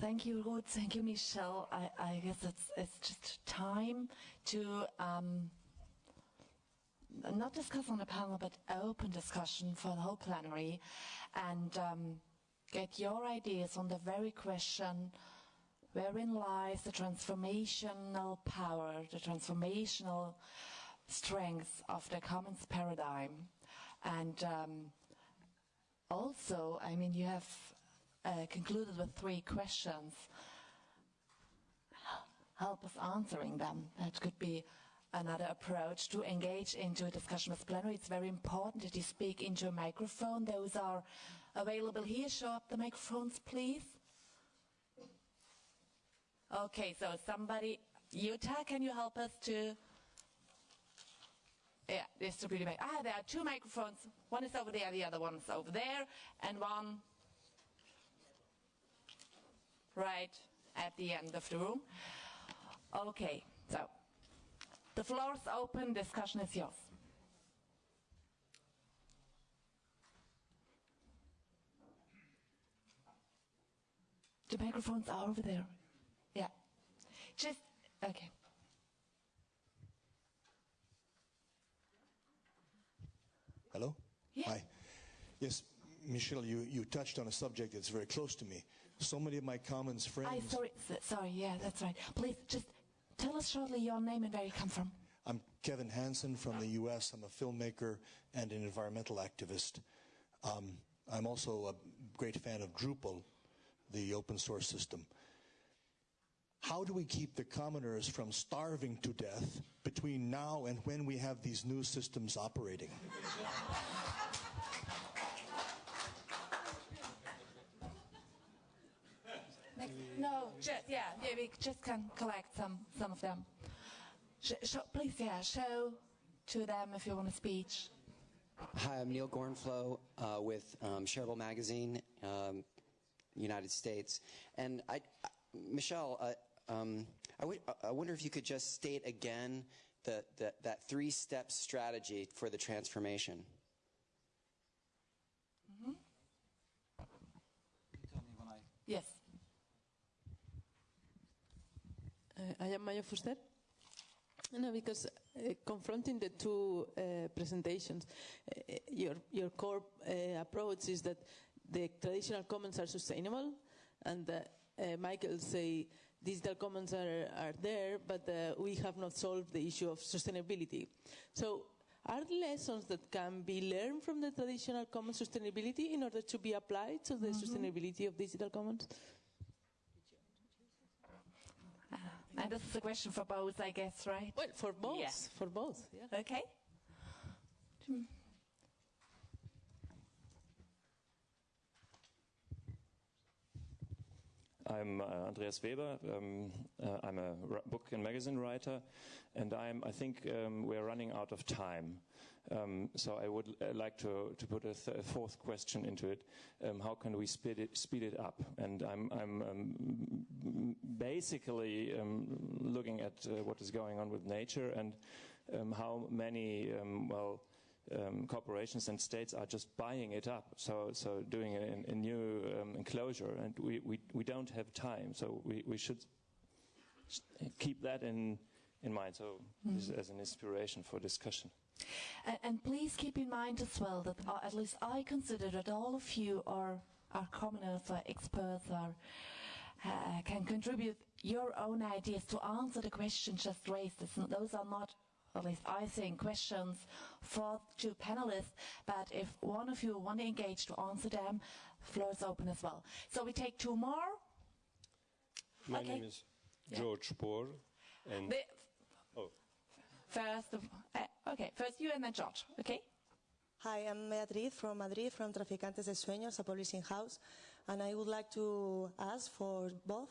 Thank you, Ruth. Thank you, Michel. I, I guess it's, it's just time to um, not discuss on the panel, but open discussion for the whole plenary and um, get your ideas on the very question wherein lies the transformational power, the transformational strength of the commons paradigm. And um, also, I mean, you have uh, concluded with three questions. Help us answering them. That could be another approach to engage into a discussion with plenary. It's very important that you speak into a microphone. Those are available here. Show up the microphones, please. Okay, so somebody, Utah, can you help us to yeah, distribute it? Ah, there are two microphones. One is over there, the other one is over there, and one right at the end of the room. Okay, so the floor is open, discussion is yours. The microphones are over there. Yeah. Just, okay. Hello? Yeah. Hi. Yes, Michel, you, you touched on a subject that's very close to me. So many of my commons friends. I sorry, sorry. Yeah, that's right. Please just tell us shortly your name and where you come from. I'm Kevin Hansen from the U.S. I'm a filmmaker and an environmental activist. Um, I'm also a great fan of Drupal, the open source system. How do we keep the commoners from starving to death between now and when we have these new systems operating? No, just yeah, yeah, we just can collect some some of them. Sh- show, please, yeah, show to them if you want a speech. Hi, I'm Neil Gorenflo uh, with um, Shareable Magazine, um, United States. And I, I- Michel, uh, um, I, w- I wonder if you could just state again the, the, that three-step strategy for the transformation. Yes. Uh, I am Mayo Fuster. No, because uh, confronting the two uh, presentations, uh, your your core uh, approach is that the traditional commons are sustainable, and uh, uh, Michael say digital commons are are there, but uh, we have not solved the issue of sustainability. So. Are lessons that can be learned from the traditional common sustainability in order to be applied to the sustainability of digital commons? And this is a question for both, I guess, right? Well, for both, Yeah. for both. Yeah. Okay. I'm uh, Andreas Weber. Um, uh, I'm a r- book and magazine writer, and I'm, I think um, we're running out of time. Um, so I would uh, like to, to put a, th- a fourth question into it. Um, how can we speed it, speed it up? And I'm, I'm um, basically um, looking at uh, what is going on with nature and um, how many, um, well, um, corporations and states are just buying it up. So, so doing a, a new um, enclosure, and we, we, we don't have time. So we, we should keep that in in mind. So this as an inspiration for discussion. And, and please keep in mind as well that uh, at least I consider that all of you are are commoners or experts or uh, can contribute your own ideas to answer the questions just raised. Those are not, at least I think, questions for two panelists. But if one of you want to engage to answer them, floor is open as well. So we take two more. My Okay. name is George Pór, and The, oh, first, of- okay, first you and then George. Okay. Hi, I'm Beatriz from Madrid, from Traficantes de Sueños, a publishing house, and I would like to ask for both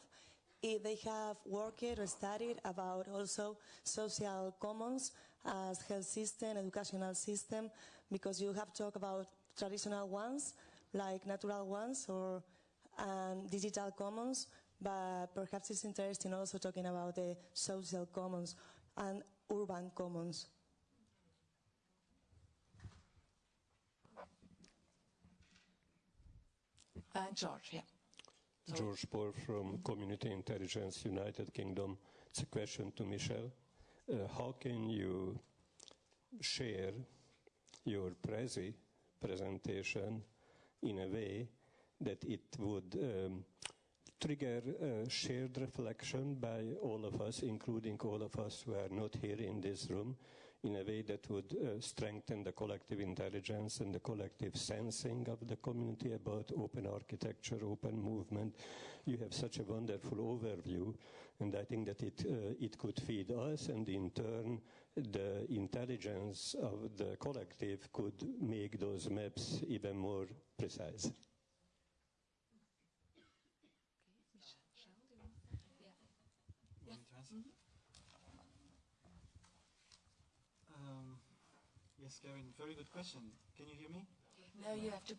if they have worked or studied about also social commons as health system, educational system, because you have talked about traditional ones, like natural ones or and digital commons, but perhaps it's interesting also talking about the social commons and urban commons. And George, yeah. George Pór from Community Intelligence United Kingdom. It's a question to Michel. Uh, how can you share your Prezi presentation in a way that it would um, trigger uh, shared reflection by all of us, including all of us who are not here in this room, in a way that would uh, strengthen the collective intelligence and the collective sensing of the community about open architecture, open movement. You have such a wonderful overview, and I think that it, uh, it could feed us, and in turn, the intelligence of the collective could make those maps even more precise. Yes, Kevin, very good question. Can you hear me? No, you have to.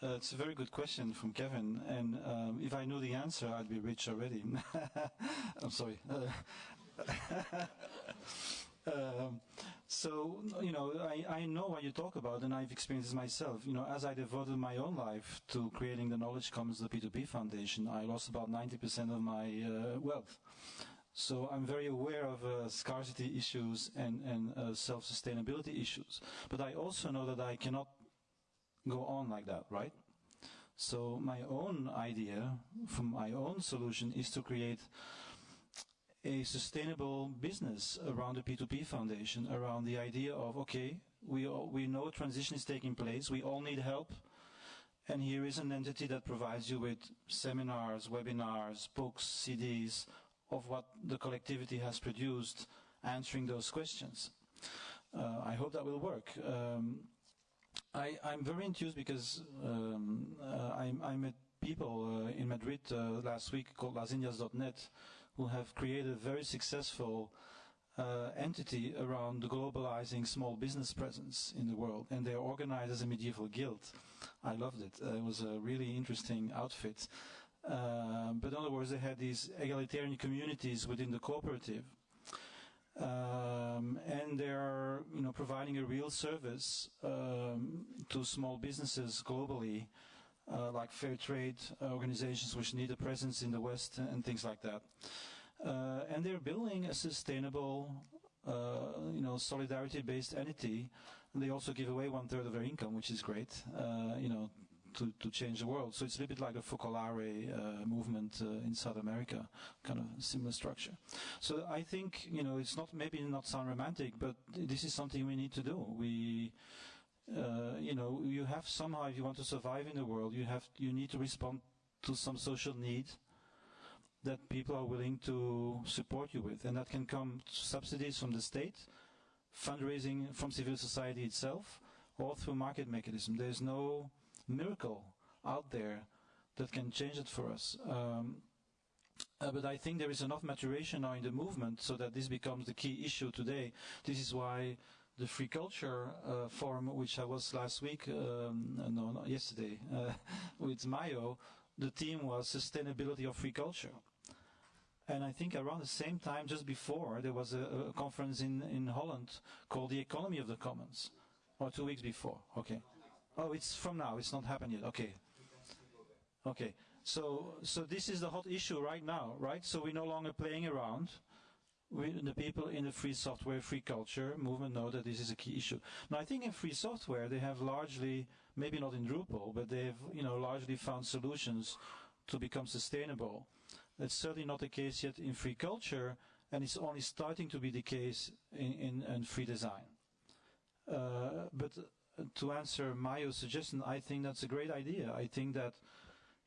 Uh, it's a very good question from Kevin, and um, if I knew the answer, I'd be rich already. I'm sorry. Um, so, you know, I, I know what you talk about, and I've experienced this myself. You know, as I devoted my own life to creating the Knowledge Commons, the P2P Foundation, I lost about 90% of my uh, wealth. So I'm very aware of uh, scarcity issues and, and uh, self-sustainability issues. But I also know that I cannot go on like that, right? So my own idea from my own solution is to create a sustainable business around the P2P Foundation, around the idea of, okay, we, all, we know transition is taking place, we all need help, and here is an entity that provides you with seminars, webinars, books, CDs, of what the collectivity has produced answering those questions. Uh, I hope that will work. Um, I, am very enthused because um, uh, I, I, met people uh, in Madrid uh, last week called lasindias.net who have created a very successful uh, entity around the globalizing small business presence in the world, and they're organized as a medieval guild. I loved it. Uh, it was a really interesting outfit. Uh, but in other words, they had these egalitarian communities within the cooperative. Um, and they're you know providing a real service um, to small businesses globally, uh, like fair trade organizations which need a presence in the West and things like that. Uh, and they're building a sustainable, uh, you know, solidarity-based entity. And they also give away one third of their income, which is great. Uh, you know, to, to change the world. So it's a little bit like a Focolare uh, movement uh, in South America, kind of similar structure. So I think, you know, it's not maybe not sound romantic, but this is something we need to do. We, uh, you know, you have somehow, if you want to survive in the world, you have, you need to respond to some social need that people are willing to support you with. And that can come subsidies from the state, fundraising from civil society itself, or through market mechanism. There's no miracle out there that can change it for us. Um, uh, but I think there is enough maturation now in the movement so that this becomes the key issue today. This is why the Free Culture uh, Forum, which I was last week, um, no, not yesterday, uh, with Mayo, the theme was sustainability of free culture. And I think around the same time, just before, there was a, a conference in, in Holland called the Economy of the Commons, or two weeks before. Okay. Oh, it's from now. It's not happened yet. Okay. Okay. So, so this is the hot issue right now, right? So we're no longer playing around. We, the people in the free software, free culture movement know that this is a key issue. Now, I think in free software they have largely, maybe not in Drupal, but they've, you know, largely found solutions to become sustainable. That's certainly not the case yet in free culture, and it's only starting to be the case in, in, in free design. Uh, but to answer Mayo's suggestion, I think that's a great idea. I think that,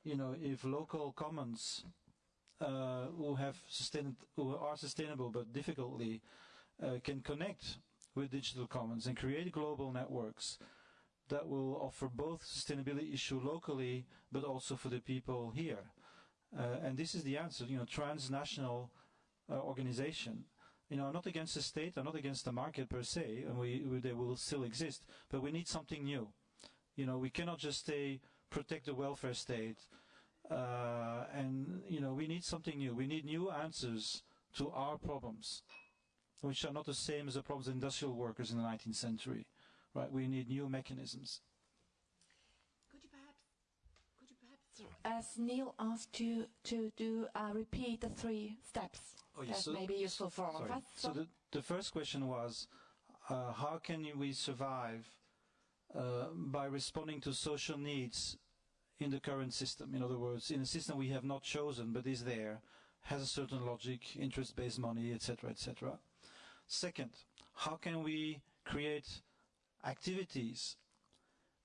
you know, if local commons uh, who have sustained, who are sustainable but difficultly uh, can connect with digital commons and create global networks that will offer both sustainability issue locally but also for the people here. Uh, and this is the answer, you know, transnational uh, organization you know, I'm not against the state, I'm not against the market per se, and we, we, they will still exist, but we need something new. You know, we cannot just stay, protect the welfare state, uh, and, you know, we need something new. We need new answers to our problems, which are not the same as the problems of industrial workers in the 19th century, right? We need new mechanisms. as Neil asked you to do, uh, repeat the three steps. Oh, yes, That so- may be useful for all of us. So the, the first question was, uh, how can we survive uh, by responding to social needs in the current system? In other words, in a system we have not chosen but is there, has a certain logic, interest-based money, etc., etc. Second, how can we create activities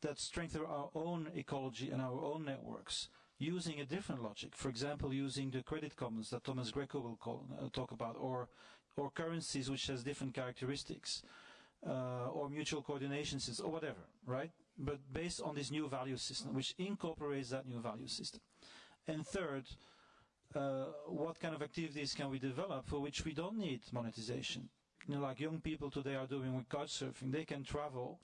that strengthen our own ecology and our own networks using a different logic. For example, using the credit commons that Thomas Greco will call, uh, talk about, or or currencies which has different characteristics, uh, or mutual coordination systems, or whatever, right? But based on this new value system, which incorporates that new value system. And third, uh, what kind of activities can we develop for which we don't need monetization? You know, like young people today are doing with couch surfing, they can travel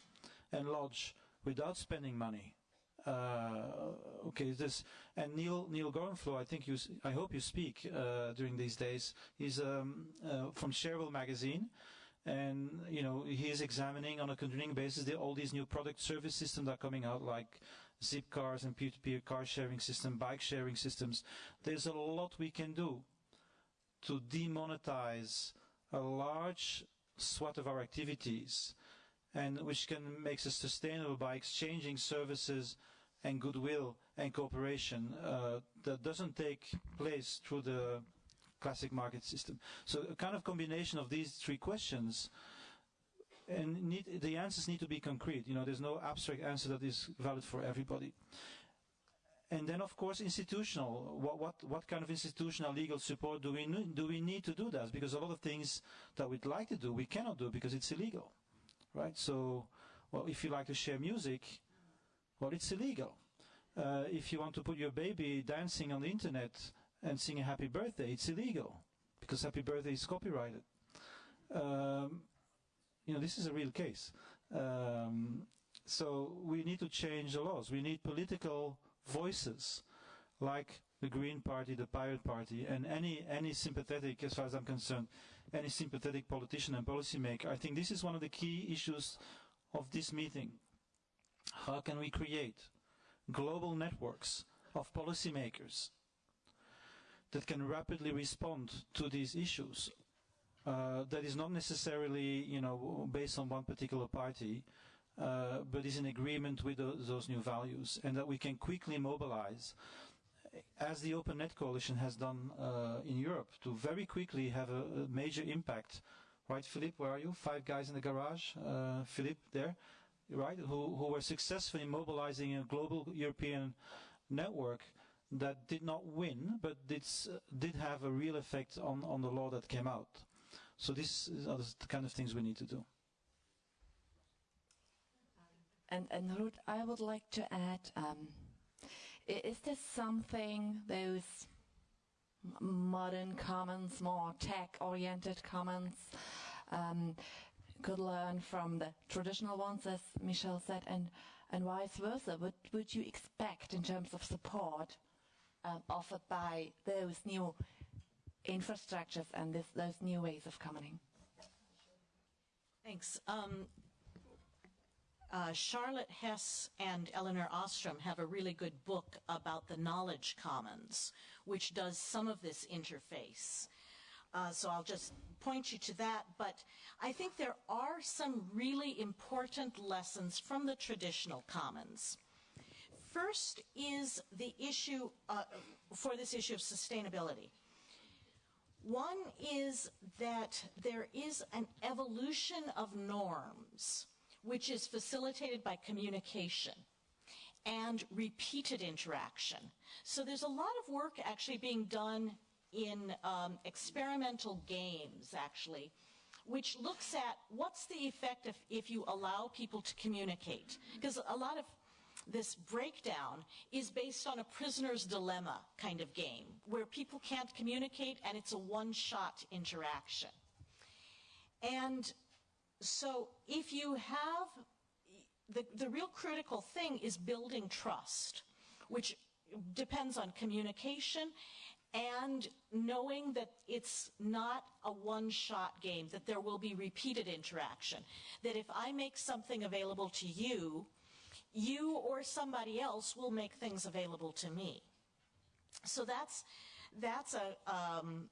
and lodge without spending money. Uh, okay, this and Neil Neil Gorenflo, I think you, I hope you speak uh, during these days. He's um, uh, from Shareable magazine, and you know he is examining on a continuing basis the, all these new product service systems that are coming out, like zip cars and peer-to-peer car sharing system, bike sharing systems. There's a lot we can do to demonetize a large swath of our activities and which can make us sustainable by exchanging services and goodwill and cooperation uh, that doesn't take place through the classic market system. So a kind of combination of these three questions and need, the answers need to be concrete. You know, there's no abstract answer that is valid for everybody. And then, of course, institutional. What, what, what kind of institutional legal support do we, do we need to do that? Because a lot of things that we'd like to do, we cannot do because it's illegal right? So, well, if you like to share music, well, it's illegal. Uh, if you want to put your baby dancing on the internet and sing a happy birthday, it's illegal because happy birthday is copyrighted. Um, you know, this is a real case. Um, so we need to change the laws. We need political voices like the Green Party, the Pirate Party, and any any sympathetic, as far as I'm concerned, any sympathetic politician and policymaker. I think this is one of the key issues of this meeting. How can we create global networks of policymakers that can rapidly respond to these issues? Uh, that is not necessarily, you know, based on one particular party, uh, but is in agreement with tho- those new values, and that we can quickly mobilize as the Open Net Coalition has done uh, in Europe, to very quickly have a, a major impact. Right, Philippe, where are you? Five guys in the garage. Uh, Philippe, there, right? Who, who were successful in mobilizing a global European network that did not win, but did, s- did have a real effect on, on the law that came out. So these are the kind of things we need to do. And, and Ruth, I would like to add, um, is there something those modern commons, more tech-oriented commons, um, could learn from the traditional ones, as Michel said, and, and vice versa? What would you expect in terms of support um, offered by those new infrastructures and this, those new ways of commoning? Thanks. Um, uh, Charlotte Hess and Elinor Ostrom have a really good book about the knowledge commons, which does some of this interface. Uh, so I'll just point you to that. But I think there are some really important lessons from the traditional commons. First is the issue uh, for this issue of sustainability. One is that there is an evolution of norms, which is facilitated by communication and repeated interaction. So there's a lot of work actually being done in um, experimental games, actually, which looks at what's the effect if, if you allow people to communicate. Because a lot of this breakdown is based on a prisoner's dilemma kind of game, where people can't communicate and it's a one-shot interaction. And so if you have, the, the real critical thing is building trust, which depends on communication and knowing that it's not a one-shot game, that there will be repeated interaction. That if I make something available to you, you or somebody else will make things available to me. So that's, that's a, um,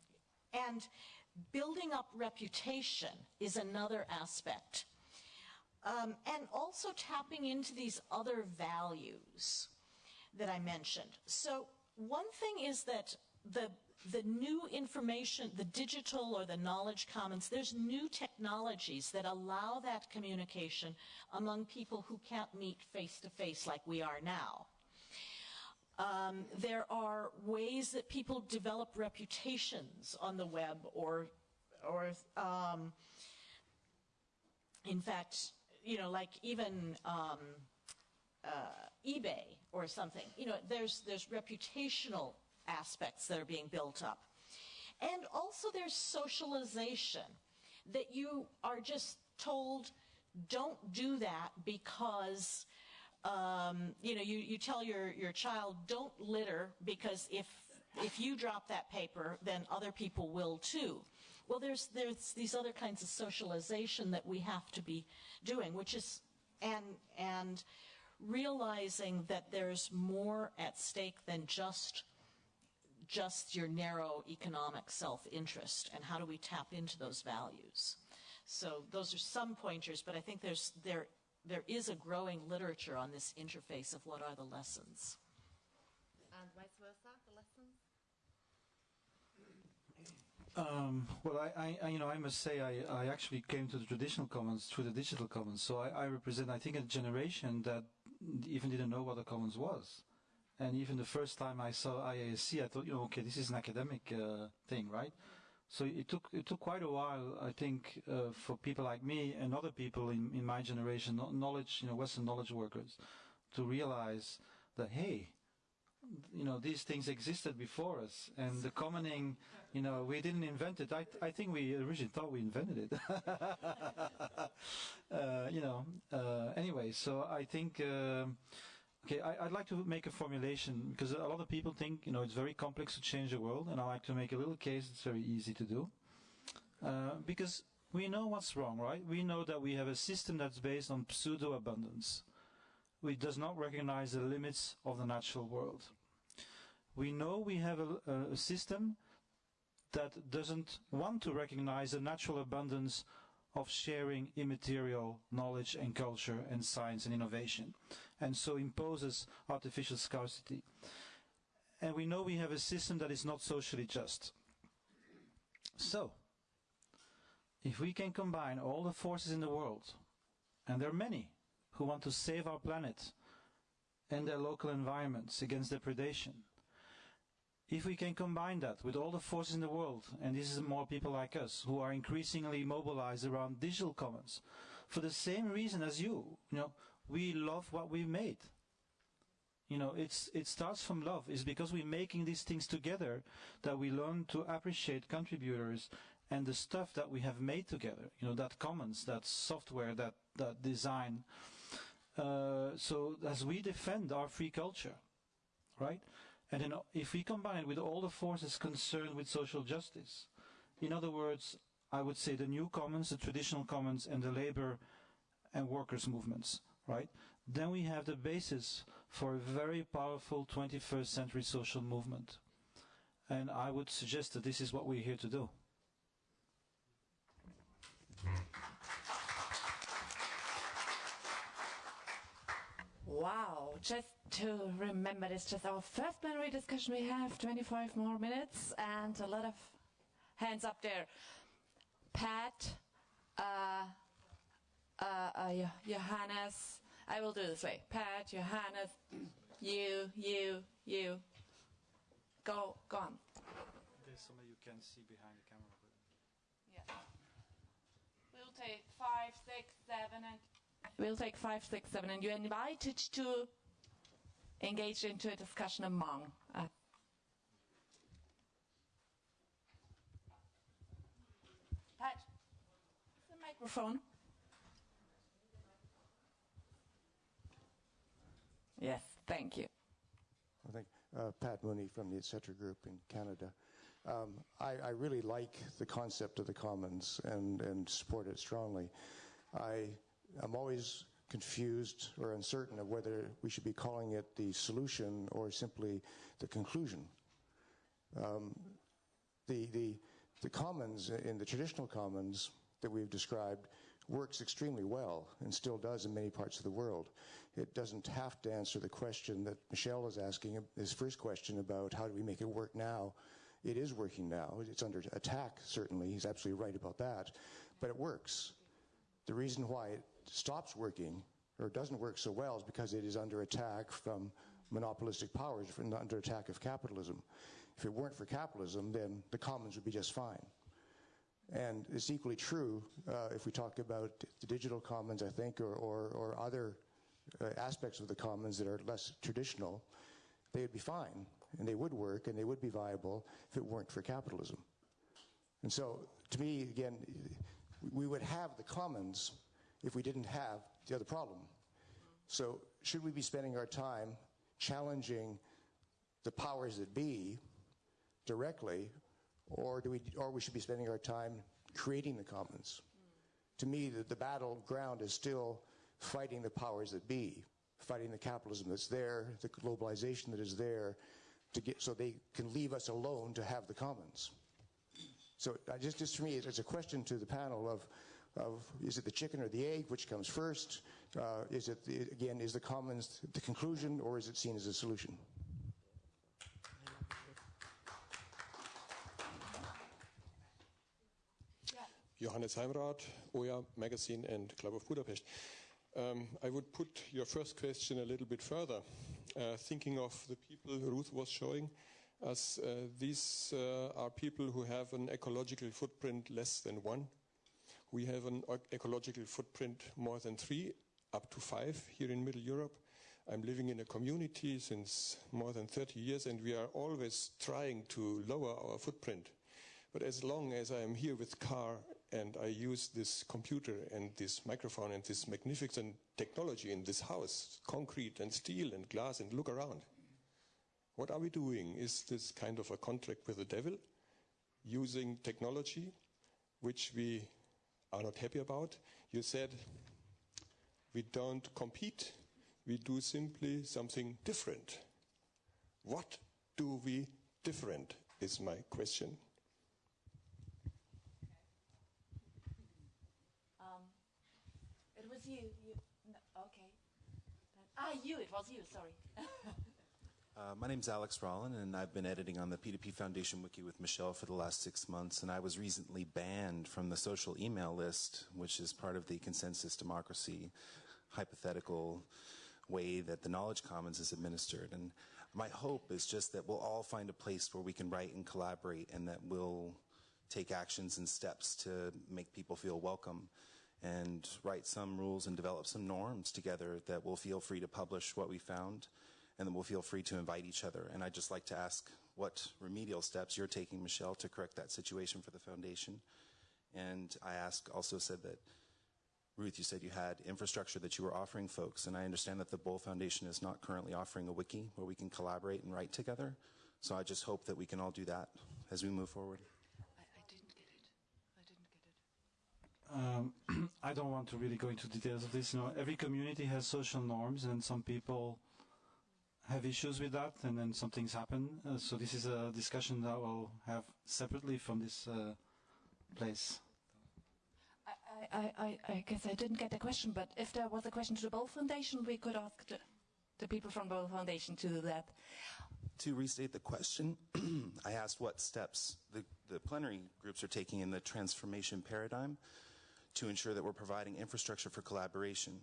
and building up reputation is another aspect. Um, and also tapping into these other values that I mentioned. So one thing is that the the new information, the digital or the knowledge commons, there's new technologies that allow that communication among people who can't meet face to face like we are now. Um, there are ways that people develop reputations on the web or, or um, in fact, you know, like even um, uh, eBay or something. You know, there's, there's reputational aspects that are being built up. And also there's socialization, that you are just told, don't do that because, um, you know, you, you tell your, your child, don't litter because if, if you drop that paper, then other people will too. Well, there's, there's these other kinds of socialization that we have to be doing, which is, and, and realizing that there's more at stake than just just your narrow economic self-interest and how do we tap into those values. So those are some pointers, but I think there's, there, there is a growing literature on this interface of what are the lessons. And vice versa, the lessons? Um, well, I, I, you know, I must say I, I actually came to the traditional commons through the digital commons. So I, I represent, I think, a generation that even didn't know what the commons was. And even the first time I saw IASC, I thought, you know, okay, this is an academic uh, thing, right? So it took it took quite a while, I think, uh, for people like me and other people in, in my generation, knowledge, you know, Western knowledge workers, to realize that hey, you know, these things existed before us, and the commoning, you know, we didn't invent it. I I think we originally thought we invented it. uh, you know. Uh, anyway, so I think. Um, Okay, I, would like to make a formulation because a lot of people think you know it's very complex to change the world, and I like to make a little case. It's very easy to do uh, because we know what's wrong, right? We know that we have a system that's based on pseudo abundance, which does not recognize the limits of the natural world. We know we have a, a system that doesn't want to recognize the natural abundance of sharing immaterial knowledge and culture and science and innovation and so imposes artificial scarcity. And we know we have a system that is not socially just. So, if we can combine all the forces in the world, and there are many who want to save our planet and their local environments against depredation, if we can combine that with all the forces in the world, and this is more people like us who are increasingly mobilized around digital commons, for the same reason as you, you know, we love what we've made. You know, it's it starts from love. It's because we're making these things together that we learn to appreciate contributors and the stuff that we have made together. You know, that commons, that software, that that design. Uh, so as we defend our free culture, right? And then if we combine it with all the forces concerned with social justice, in other words, I would say the new commons, the traditional commons, and the labor and workers' movements right? Then we have the basis for a very powerful 21st century social movement. And I would suggest that this is what we're here to do. Wow, just to remember, this, just our first plenary discussion. We have 25 more minutes and a lot of hands up there. Pat, uh, uh, uh, Johannes, I will do this way. Pat, Johannes, you, you, you. Go, go on. There's somebody you can see behind the camera. Yeah. We'll take five, six, seven, and we'll take five, six, seven, and you're invited to engage into a discussion among. Uh, Pat, the microphone. Yes, thank you. I think uh, Pat Mooney from the ETC Group in Canada. Um, I, I, really like the concept of the commons and, and support it strongly. I am always confused or uncertain of whether we should be calling it the solution or simply the conclusion. Um, the, the, the commons in the traditional commons that we've described works extremely well and still does in many parts of the world. It doesn't have to answer the question that Michel is asking, his first question about how do we make it work now. It is working now. It's under attack, certainly. He's absolutely right about that. But it works. The reason why it stops working or doesn't work so well is because it is under attack from monopolistic powers, from under attack of capitalism. If it weren't for capitalism, then the commons would be just fine. And it's equally true uh, if we talk about the digital commons, I think, or, or, or other uh, aspects of the commons that are less traditional, they would be fine, and they would work, and they would be viable if it weren't for capitalism. And so, to me, again, we would have the commons if we didn't have the other problem. So, should we be spending our time challenging the powers that be directly or do we, or we should be spending our time creating the commons. Mm. To me, the, the battleground is still fighting the powers that be, fighting the capitalism that's there, the globalization that is there, to get so they can leave us alone to have the commons. So uh, just, just for me, it's a question to the panel of, of is it the chicken or the egg, which comes first? Uh, is it, the, again, is the commons the conclusion or is it seen as a solution? Johannes Heimrath, Oya Magazine and Club of Budapest. Um, I would put your first question a little bit further, uh, thinking of the people Ruth was showing us. Uh, these uh, are people who have an ecological footprint less than one. We have an ecological footprint more than three, up to five here in Middle Europe. I'm living in a community since more than 30 years, and we are always trying to lower our footprint. But as long as I am here with car and I use this computer and this microphone and this magnificent technology in this house, concrete and steel and glass, and look around. What are we doing? Is this kind of a contract with the devil? Using technology, which we are not happy about? You said we don't compete, we do simply something different. What do we different, is my question. Um it was you. you no, okay. Ah, you. It was you. Sorry. Uh, my name's Alex Rollin, and I've been editing on the P2P Foundation wiki with Michel for the last six months. And I was recently banned from the social email list, which is part of the consensus democracy hypothetical way that the Knowledge Commons is administered. And my hope is just that we'll all find a place where we can write and collaborate, and that we'll take actions and steps to make people feel welcome and write some rules and develop some norms together that we'll feel free to publish what we found and then we'll feel free to invite each other. And I'd just like to ask what remedial steps you're taking, Michel, to correct that situation for the foundation. And I ask, also said that, Ruth, you said you had infrastructure that you were offering folks, and I understand that the Böll Foundation is not currently offering a wiki where we can collaborate and write together. So I just hope that we can all do that as we move forward. I I didn't get it. I didn't get it. Um, I don't want to really go into details of this. You know, every community has social norms, and some people have issues with that, and then some things happen. Uh, so this is a discussion that we'll have separately from this uh, place. I, I, I, guess I didn't get the question, but if there was a question to the Böll Foundation, we could ask the, the people from Böll Foundation to do that. To restate the question, I asked what steps the, the plenary groups are taking in the transformation paradigm to ensure that we're providing infrastructure for collaboration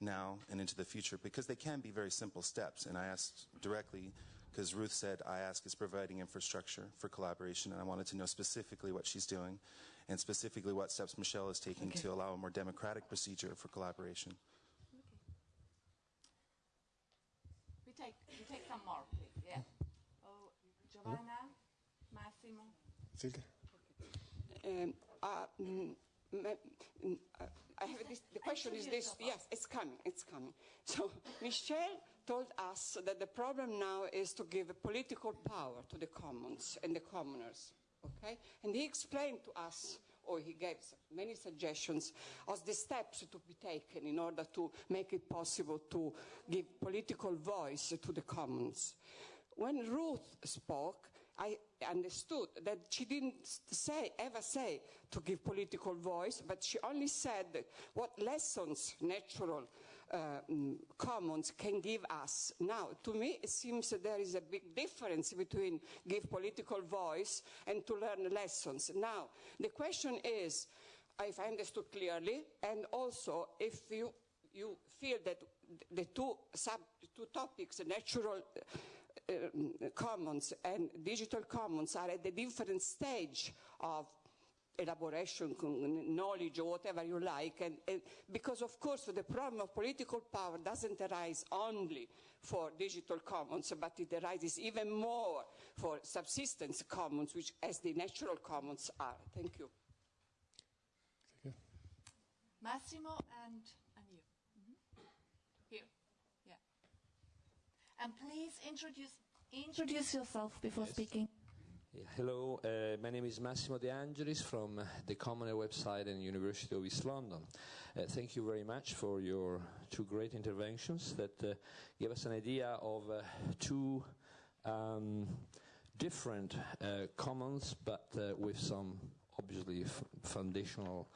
now and into the future because they can be very simple steps. And I asked directly, because Ruth said IASC is providing infrastructure for collaboration, and I wanted to know specifically what she's doing and specifically what steps Michel is taking okay. to allow a more democratic procedure for collaboration. Okay. We take, we take some more, please. Yeah. Oh, Giovanna, Massimo. Silke. Um, uh, mm, I have this, the question is this, yes, it's coming, it's coming. So Michel told us that the problem now is to give political power to the commons and the commoners, okay? And he explained to us or he gave many suggestions of the steps to be taken in order to make it possible to give political voice to the commons. When Ruth spoke, I understood that she didn't say, ever say to give political voice, but she only said what lessons natural uh, mm, commons can give us. Now, to me, it seems that there is a big difference between give political voice and to learn lessons. Now, the question is, if I understood clearly, and also if you, you feel that the two, sub, two topics, natural uh, commons and digital commons are at a different stage of elaboration, knowledge, or whatever you like. And, and, because, of course, the problem of political power doesn't arise only for digital commons, but it arises even more for subsistence commons, which as the natural commons are. Thank you. Thank you. Massimo and, and you. Mm -hmm. Here. Yeah. And please introduce, introduce yourself before yes. speaking. Hello, uh, my name is Massimo De Angelis from the Commoner website and University of East London. Uh, thank you very much for your two great interventions that uh, give us an idea of uh, two um, different uh, commons, but uh, with some obviously foundational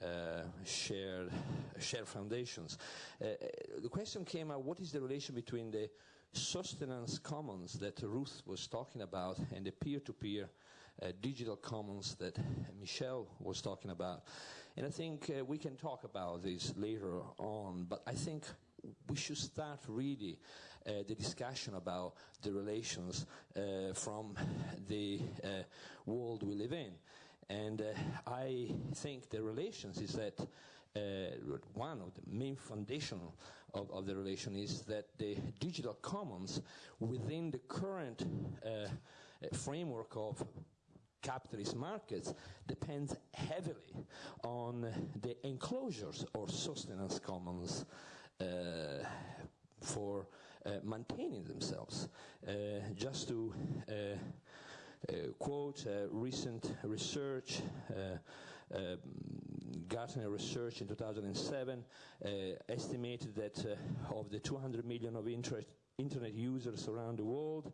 uh, shared shared foundations. Uh, the question came out: What is the relation between the sustenance commons that Ruth was talking about and the peer-to-peer uh, digital commons that Michel was talking about. And I think uh, we can talk about this later on, but I think we should start really uh, the discussion about the relations uh, from the uh, world we live in. And uh, I think the relations is that one of the main foundational of, of the relation is that the digital commons within the current uh, framework of capitalist markets depends heavily on the enclosures or sustenance commons uh, for uh, maintaining themselves. Uh, just to uh, uh, quote recent research um, Gartner research in 2007 uh, estimated that uh, of the 200 million of internet users around the world,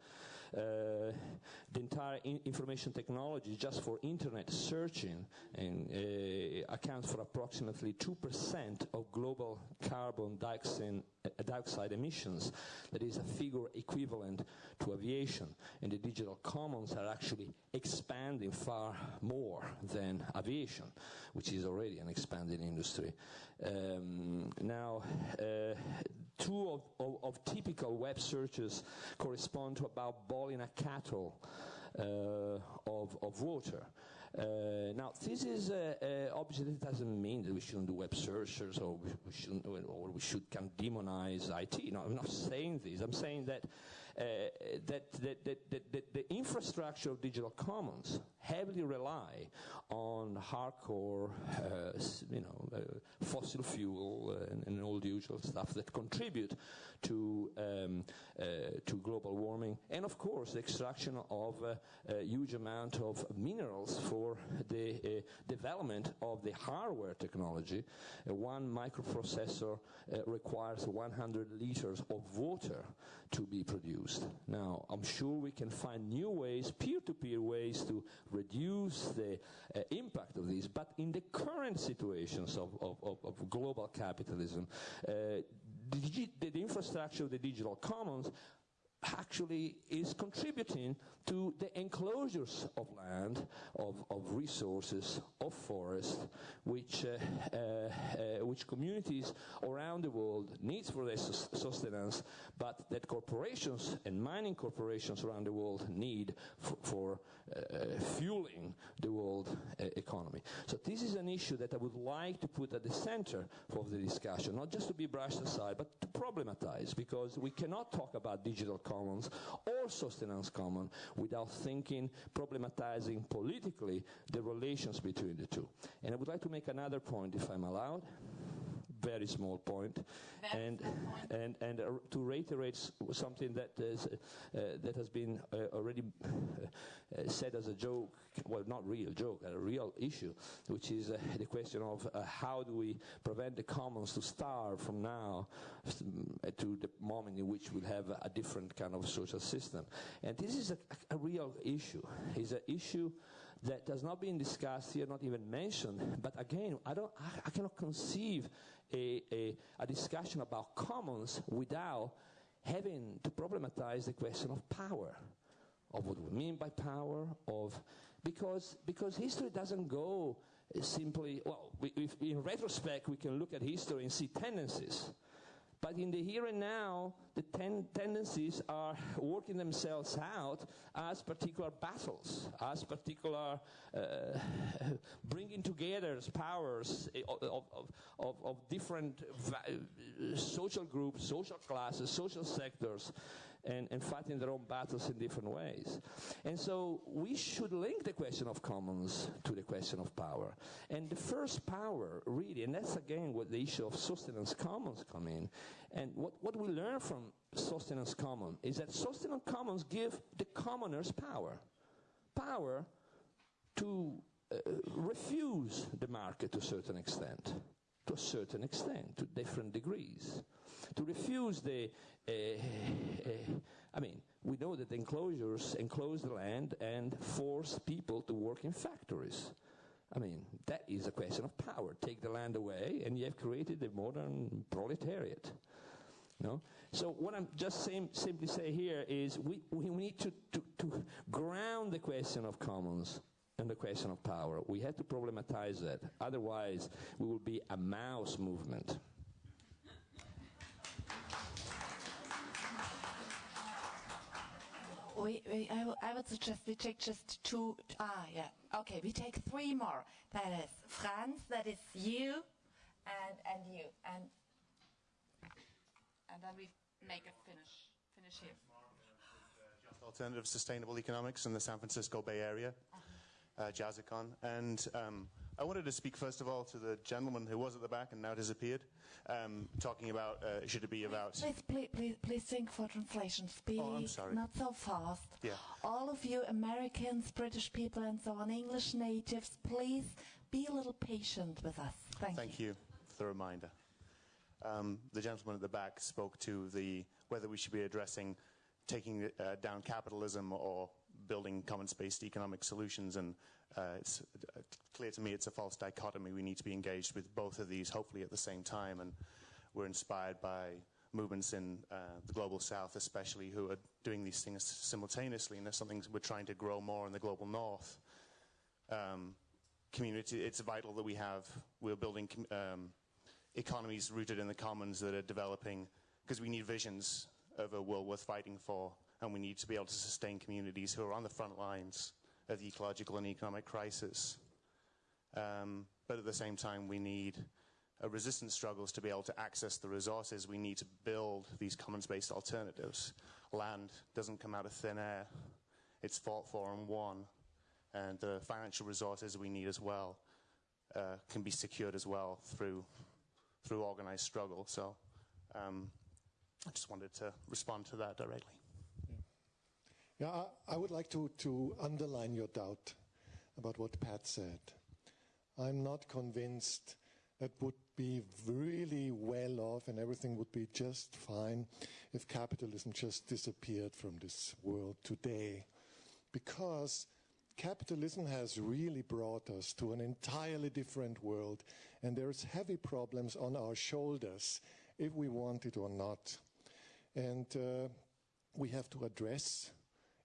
the entire in information technology just for internet searching and, uh, accounts for approximately 2% of global carbon dioxide, uh, dioxide emissions. That is a figure equivalent to aviation. And the digital commons are actually expanding far more than aviation, which is already an expanding industry. Um, now, uh, two of, of, of, typical web searches correspond to about boiling a kettle uh, of, of water. Uh, now, this is uh, uh, obviously it doesn't mean that we shouldn't do web searches or we, we shouldn't or we should demonize IT. No, I'm not saying this. I'm saying that Uh, that, that, that, that, the infrastructure of digital commons heavily rely on hardcore, uh, you know, uh, fossil fuel uh, and, and, all the usual stuff that contribute to um, uh, to global warming, and of course the extraction of a huge amount of minerals for the development of the hardware technology. one microprocessor requires 100 liters of water to be produced. Now, I'm sure we can find new ways, peer-to-peer ways to reduce the uh, impact of this, but in the current situations of, of, of, of global capitalism, uh, the, the, infrastructure of the digital commons actually is contributing to the enclosures of land, of, of resources, of forest, which, uh, uh, uh, which communities around the world needs for their sustenance, but that corporations and mining corporations around the world need for, for uh, fueling the world uh, economy. So this is an issue that I would like to put at the center of the discussion, not just to be brushed aside, but to problematize, because we cannot talk about digital commons or sustenance common without thinking, problematizing politically the relations between the two. And I would like to make another point, if I'm allowed very small point, Very and small point. and and uh, to reiterate something that is, uh, that has been uh, already uh, said as a joke, well, not real joke, a real issue, which is uh, the question of uh, how do we prevent the commons to starve from now uh, to the moment in which we'll have a, a different kind of social system, and this is a, a real issue. It's an issue that has not been discussed here, not even mentioned. But again, I don't, I, I cannot conceive a, a, a discussion about commons without having to problematize the question of power, of what we mean by power, of because because history doesn't go simply. Well, we, in retrospect, we can look at history and see tendencies. But in the here and now, the ten- tendencies are working themselves out as particular battles, as particular uh, bringing together powers of, of, of, of different social groups, social classes, social sectors, and, and fighting their own battles in different ways. And so we should link the question of commons to the question of power. And the first power, really, and that's again what the issue of sustenance commons come in. And what, what we learn from sustenance commons is that sustenance commons give the commoners power. Power to uh, refuse the market to a certain extent, to a certain extent, to different degrees. To refuse the, uh, I mean, we know that enclosures enclose the land and force people to work in factories. I mean, that is a question of power. Take the land away, and you have created the modern proletariat. No? So what I'm just saying, simply say here is we, we need to, to, to ground the question of commons and the question of power. We have to problematize that. Otherwise, we will be a mouse movement. We, we, I, I would suggest we take just two. Ah, yeah. Okay, we take three more. That is Franz, that is you, and and you, and and then we make a finish. Finish here. Alternative Sustainable Economics in the San Francisco Bay Area, uh, Jazzicon. And um, I wanted to speak first of all to the gentleman who was at the back and now disappeared, um, talking about uh, should it be about. Please, please, please, please think for translation. Speak Oh, I'm sorry. not so fast. Yeah. All of you Americans, British people, and so on, English natives, please be a little patient with us. Thank, Thank you for the reminder. Um, the gentleman at the back spoke to the whether we should be addressing taking uh, down capitalism or building commons-based economic solutions, and uh, it's uh, clear to me it's a false dichotomy. We need to be engaged with both of these, hopefully at the same time, and we're inspired by movements in uh, the global south, especially, who are doing these things simultaneously, and that's something we're trying to grow more in the global north. Um, community, it's vital that we have, we're building um, economies rooted in the commons that are developing, because we need visions of a world worth fighting for, and we need to be able to sustain communities who are on the front lines of the ecological and economic crisis. Um, but at the same time, we need resistance struggles to be able to access the resources. We need to build these commons-based alternatives. Land doesn't come out of thin air. It's fought for and won. And the financial resources we need as well uh, can be secured as well through, through organized struggle. So um, I just wanted to respond to that directly. Yeah, I, I would like to, to underline your doubt about what Pat said. I'm not convinced that would be really well off and everything would be just fine if capitalism just disappeared from this world today. Because capitalism has really brought us to an entirely different world, and there's heavy problems on our shoulders if we want it or not. And uh, we have to address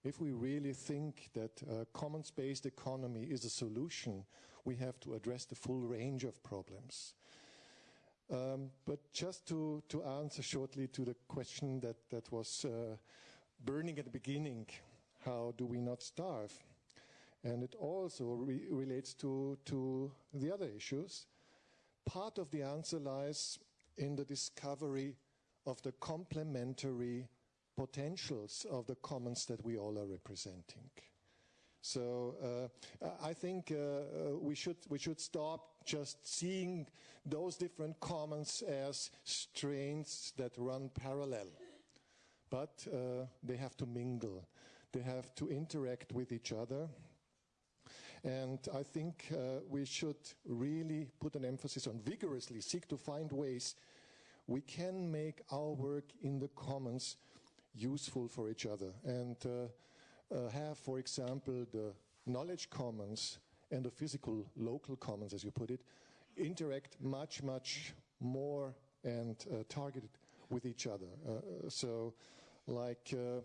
if we really think that a commons-based economy is a solution, we have to address the full range of problems. Um, but just to, to answer shortly to the question that, that was uh, burning at the beginning, how do we not starve? And it also re- relates to, to the other issues. Part of the answer lies in the discovery of the complementary potentials of the commons that we all are representing. So uh, I think uh, uh, we should we should stop just seeing those different commons as strains that run parallel, but uh, they have to mingle, they have to interact with each other. And I think uh, we should really put an emphasis on vigorously seek to find ways we can make our work in the commons useful for each other and uh, uh, have, for example, the knowledge commons and the physical local commons, as you put it, interact much, much more and uh, targeted with each other. Uh, so, like, uh,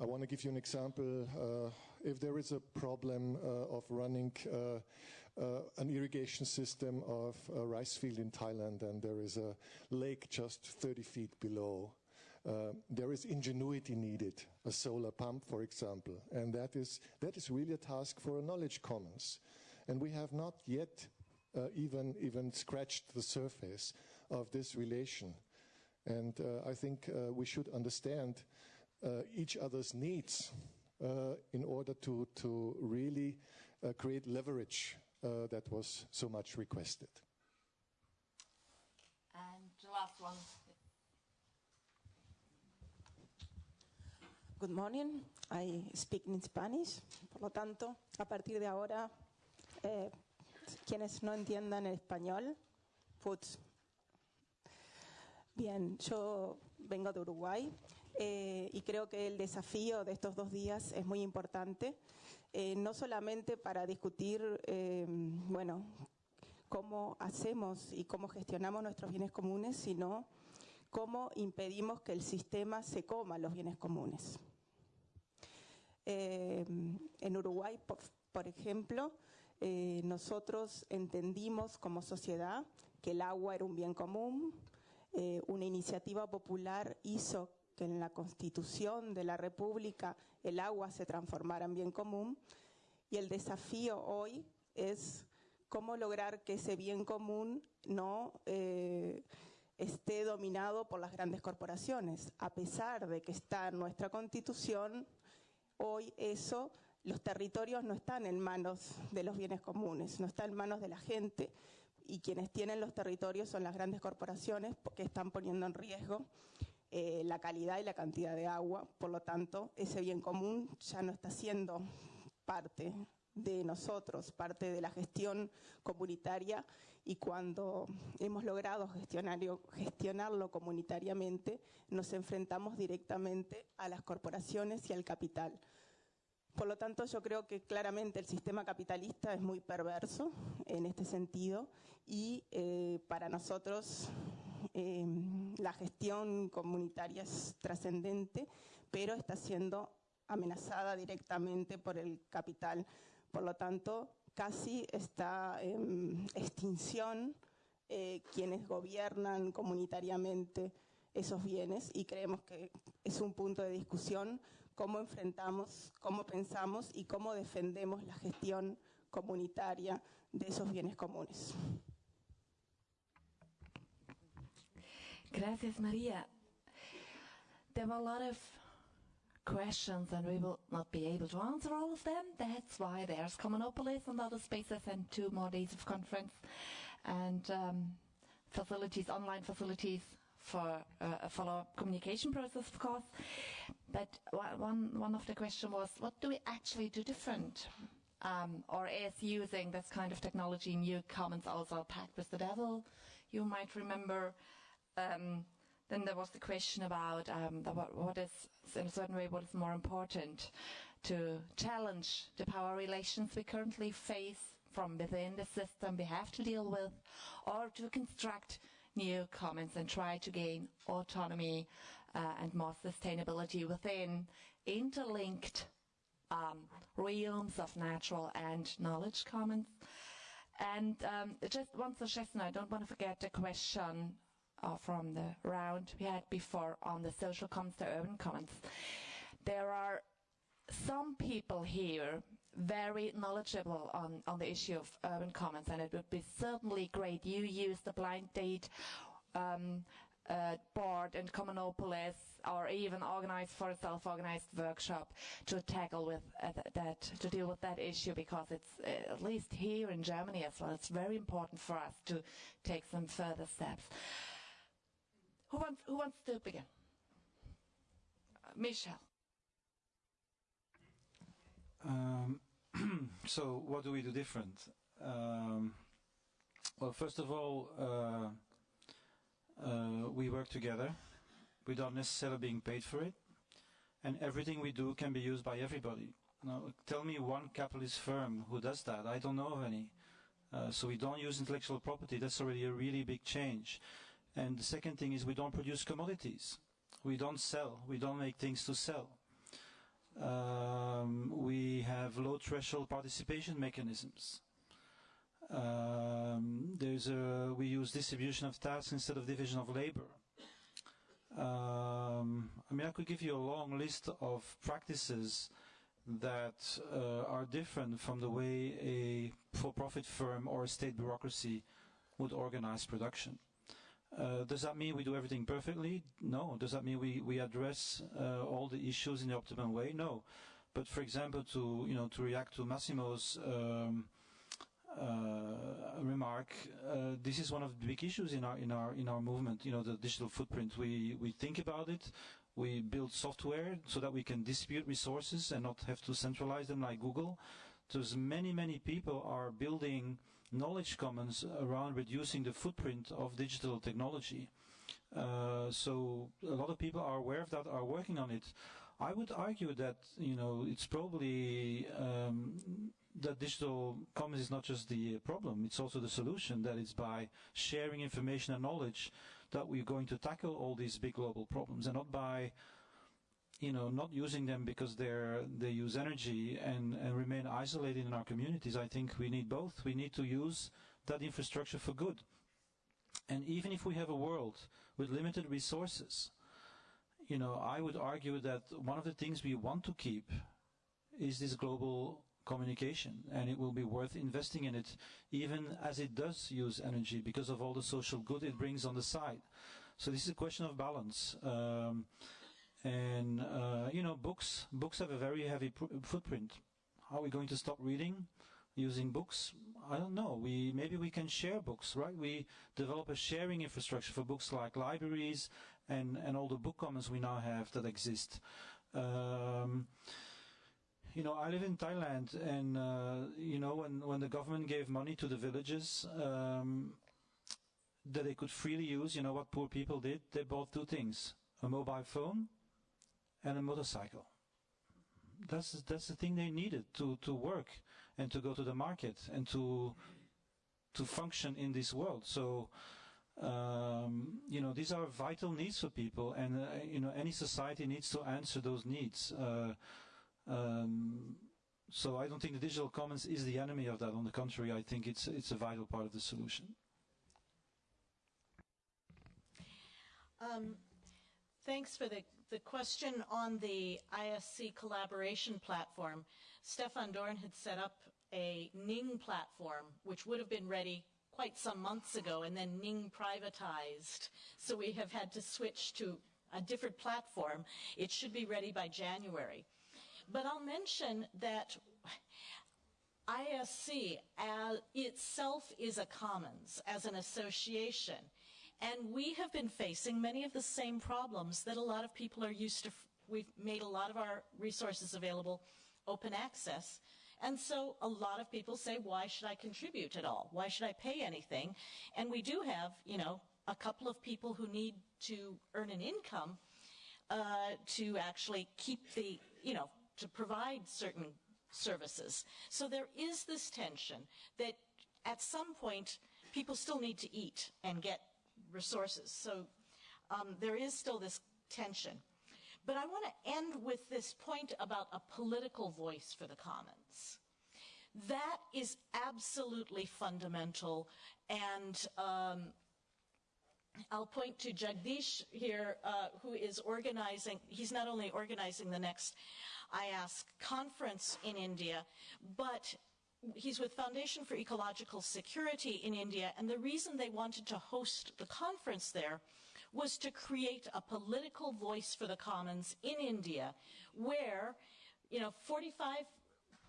I want to give you an example. Uh, if there is a problem of running uh, an irrigation system of a rice field in Thailand and there is a lake just 30 feet below. Uh, there is ingenuity needed, a solar pump, for example, and that is, that is really a task for a knowledge commons. And we have not yet uh, even, even scratched the surface of this relation. And uh, I think uh, we should understand uh, each other's needs in order to, to really create leverage that was so much requested. And the last one. Good morning. I speak in Spanish. Por lo tanto, a partir de ahora, eh, quienes no entiendan el español, pues Bien, yo vengo de Uruguay eh, y creo que el desafío de estos dos días es muy importante eh, no solamente para discutir, bueno, cómo hacemos y cómo gestionamos nuestros bienes comunes, sino cómo impedimos que el sistema se coma los bienes comunes. Eh, en Uruguay, por, ejemplo, nosotros entendimos como sociedad que el agua era un bien común, una iniciativa popular hizo que en la constitución de la República el agua se transformara en bien común y el desafío hoy es cómo lograr que ese bien común no eh, esté dominado por las grandes corporaciones. A pesar de que está en nuestra constitución, hoy eso, los territorios no están en manos de los bienes comunes, no están en manos de la gente y quienes tienen los territorios son las grandes corporaciones que están poniendo en riesgo eh, la calidad y la cantidad de agua. Por lo tanto, ese bien común ya no está siendo parte de nosotros, parte de la gestión comunitaria y cuando hemos logrado gestionarlo comunitariamente, nos enfrentamos directamente a las corporaciones y al capital. Por lo tanto, yo creo que claramente el sistema capitalista es muy perverso en este sentido y eh, para nosotros Em, la gestión comunitaria es trascendente, pero está siendo amenazada directamente por el capital. Por lo tanto, casi está extinción eh, quienes gobiernan comunitariamente esos bienes y creemos que es un punto de discusión cómo enfrentamos, cómo pensamos y cómo defendemos la gestión comunitaria de esos bienes comunes. Gracias, were a lot of questions and we will not be able to answer all of them. That's why there's Commonopolis and other spaces and two more days of conference and um, facilities, online facilities for uh, a follow-up communication process, of course. But one, one of the questions was, what do we actually do different? Um, or is using this kind of technology new commons also packed with the devil? You might remember um, then there was the question about um, the, what, what is, in a certain way, what is more important to challenge the power relations we currently face from within the system we have to deal with, or to construct new commons and try to gain autonomy uh, and more sustainability within interlinked um, realms of natural and knowledge commons. And um, just one suggestion, I don't want to forget the question from the round we had before on the social commons to urban commons. There are some people here very knowledgeable on, on the issue of urban commons and it would be certainly great you use the blind date um, uh, board in Commonopolis or even organize for a self-organized workshop to tackle with uh, that, to deal with that issue because it's, uh, at least here in Germany as well, it's very important for us to take some further steps. Who wants, who wants to begin? Uh, Michel. Um, so what do we do different? Um, well, first of all, uh, uh, we work together without necessarily being paid for it, and everything we do can be used by everybody. Now, tell me one capitalist firm who does that. I don't know of any. Uh, so we don't use intellectual property. That's already a really big change. And the second thing is we don't produce commodities. We don't sell. We don't make things to sell. Um, we have low threshold participation mechanisms. Um, there's a, we use distribution of tasks instead of division of labor. Um, I mean, I could give you a long list of practices that uh, are different from the way a for-profit firm or a state bureaucracy would organize production. Uh, does that mean we do everything perfectly? No. Does that mean we, we address uh, all the issues in the optimum way? No. But for example, to you know to react to Massimo's um, uh, remark, uh, this is one of the big issues in our in our in our movement. You know, the digital footprint. We we think about it. We build software so that we can distribute resources and not have to centralize them like Google. There's many many people are building knowledge commons around reducing the footprint of digital technology. Uh, so a lot of people are aware of that, are working on it. I would argue that you know it's probably um, that digital commons is not just the problem; it's also the solution. That it's by sharing information and knowledge that we're going to tackle all these big global problems, and not by you know, not using them because they're they use energy and, and remain isolated in our communities. I think we need both. We need to use that infrastructure for good. And even if we have a world with limited resources, you know, I would argue that one of the things we want to keep is this global communication, and it will be worth investing in it, even as it does use energy because of all the social good it brings on the side. So this is a question of balance. Um, and uh, you know, books books have a very heavy footprint. Are we going to stop reading using books? I don't know. We maybe we can share books, right? We develop a sharing infrastructure for books like libraries and and all the book commons we now have that exist. Um, you know, I live in Thailand, and uh, you know, when when the government gave money to the villages. Um, that they could freely use, you know what poor people did? They bought two things, a mobile phone and a motorcycle. That's that's the thing they needed to to work and to go to the market and to to function in this world. So. Um, you know, these are vital needs for people, and uh, you know, any society needs to answer those needs. Uh, um, so I don't think the digital commons is the enemy of that. On the contrary, I think it's it's a vital part of the solution. Um, thanks for the the question on the ISC collaboration platform, Stefan Dorn had set up a Ning platform, which would have been ready quite some months ago, and then Ning privatized. So we have had to switch to a different platform. It should be ready by January. But I'll mention that ISC uh, itself is a commons as an association. And we have been facing many of the same problems that a lot of people are used to. We've made a lot of our resources available open access. And so a lot of people say, why should I contribute at all? Why should I pay anything? And we do have, you know, a couple of people who need to earn an income uh, to actually keep the, you know, to provide certain services. So there is this tension that at some point people still need to eat and get resources. So um, there is still this tension. But I want to end with this point about a political voice for the commons. That is absolutely fundamental. And um, I'll point to Jagdish here, uh, who is organizing, he's not only organizing the next IASC conference in India, but he's with Foundation for Ecological Security in India, and the reason they wanted to host the conference there was to create a political voice for the commons in India where, you know, 45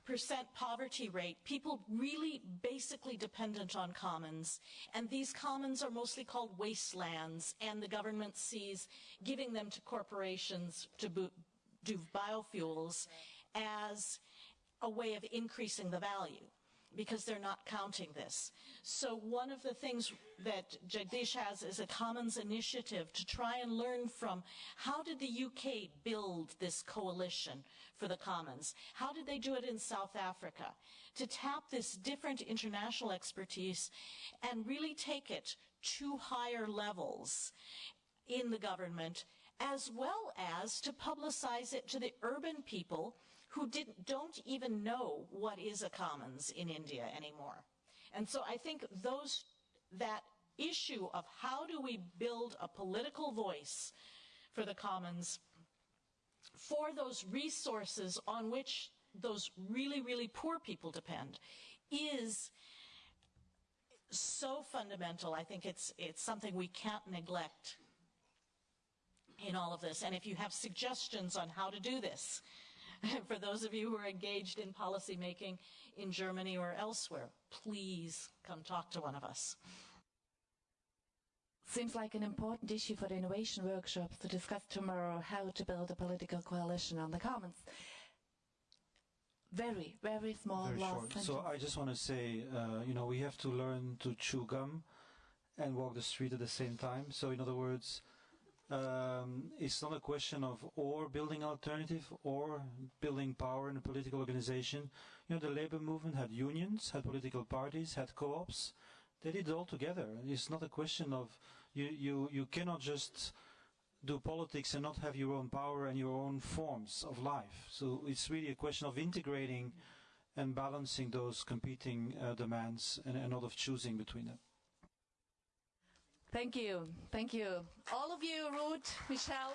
percent poverty rate, people really basically dependent on commons. And these commons are mostly called wastelands, and the government sees giving them to corporations to do biofuels as a way of increasing the value because they're not counting this. So one of the things that Jagdish has is a commons initiative to try and learn from how did the UK build this coalition for the commons? How did they do it in South Africa? To tap this different international expertise and really take it to higher levels in the government as well as to publicize it to the urban people who didn't, don't even know what is a commons in India anymore. And so I think those, that issue of how do we build a political voice for the commons for those resources on which those really, really poor people depend is so fundamental. I think it's, it's something we can't neglect in all of this. And if you have suggestions on how to do this, for those of you who are engaged in policy making in Germany or elsewhere, please come talk to one of us. Seems like an important issue for the innovation workshops to discuss tomorrow how to build a political coalition on the commons. Very, very small Very last short. sentence. So I just want to say, uh, you know, we have to learn to chew gum and walk the street at the same time. So in other words, um, it's not a question of or building alternative or building power in a political organization. You know, the labor movement had unions, had political parties, had co-ops. They did it all together. It's not a question of you, you, you cannot just do politics and not have your own power and your own forms of life. So it's really a question of integrating and balancing those competing uh, demands and, and not of choosing between them. Thank you. Thank you. All of you, Ruth, Michel.